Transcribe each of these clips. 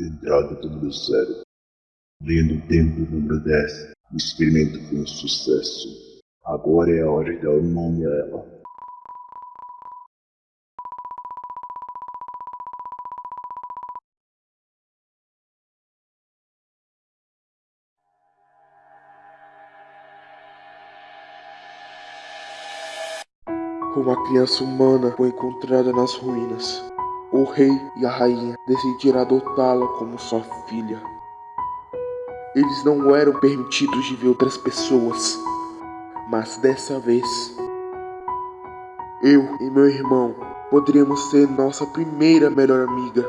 Entrada número 0. Linha do tempo número 10. O experimento foi um sucesso. Agora é a hora de dar o nome a ela. Uma criança humana foi encontrada nas ruínas. O rei e a rainha decidiram adotá-la como sua filha. Eles não eram permitidos de ver outras pessoas, mas dessa vez, eu e meu irmão poderíamos ser nossa primeira melhor amiga.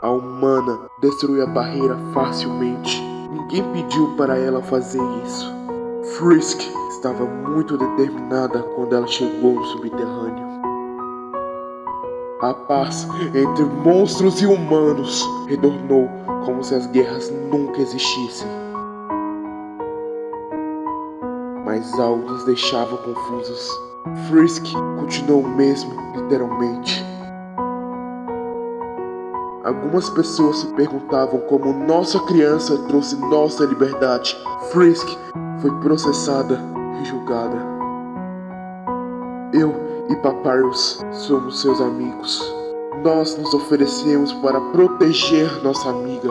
A humana destruiu a barreira facilmente. Ninguém pediu para ela fazer isso. Frisk estava muito determinada quando ela chegou no subterrâneo. A paz entre monstros e humanos retornou como se as guerras nunca existissem. Mas algo nos deixava confusos. Frisk continuou o mesmo, literalmente. Algumas pessoas se perguntavam como nossa criança trouxe nossa liberdade. Frisk foi processada e julgada. Eu e Papyrus somos seus amigos. Nós nos oferecemos para proteger nossa amiga.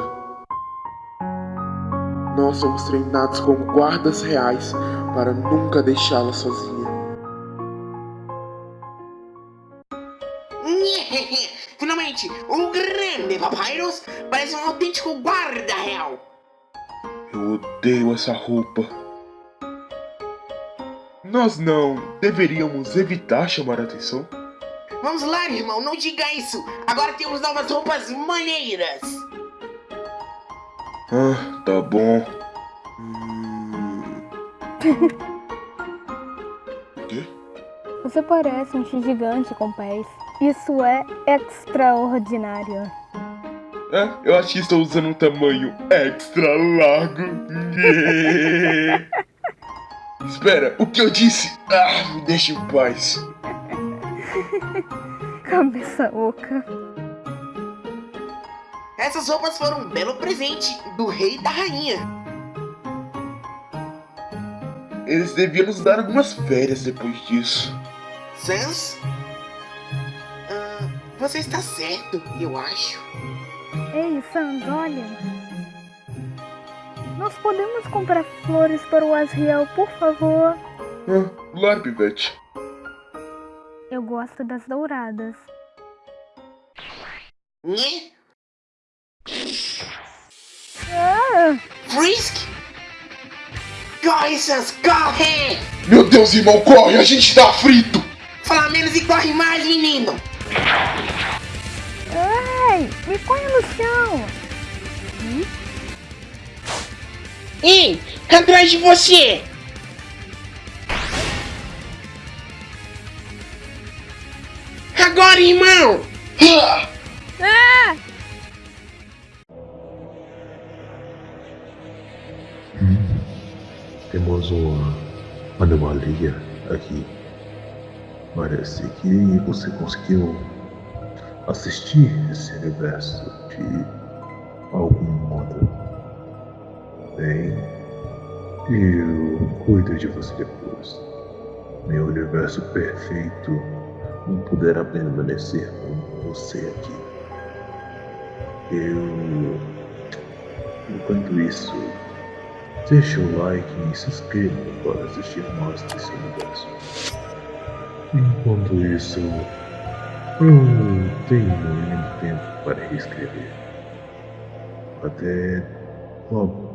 Nós somos treinados como guardas reais para nunca deixá-la sozinha. Finalmente, um grande Papyrus parece um autêntico guarda real. Eu odeio essa roupa. Nós não deveríamos evitar chamar a atenção? Vamos lá, irmão, não diga isso. Agora temos novas roupas maneiras. Ah, tá bom. Hum... o quê? Você parece um gigante com pés. Isso é extraordinário. É, eu acho que estou usando um tamanho extra largo. Espera, o que eu disse? Ah, me deixa em paz. Cabeça oca. Essas roupas foram um belo presente do rei e da rainha. Eles deviam nos dar algumas férias depois disso. Sans? Ah, você está certo, eu acho. Ei, Sans, olha. Nós podemos comprar flores para o Asriel, por favor? Ah, claro, Pivete. Eu gosto das douradas. Né? Ah! Frisk? Corre, Sans, corre! Meu Deus, irmão, corre! A gente tá frito! Fala menos e corre mais, menino! Ai, me põe no chão! Hum? Ei, atrás de você! Agora, irmão! Ah! Hum, temos uma anomalia aqui. Parece que você conseguiu assistir esse universo de algum modo. Bem, eu cuido de você depois. Meu universo perfeito não poderá permanecer com você aqui. Eu. Enquanto isso, deixe o like e se inscreva para assistir mais desse universo. Enquanto isso, eu tenho muito tempo para reescrever. Até logo.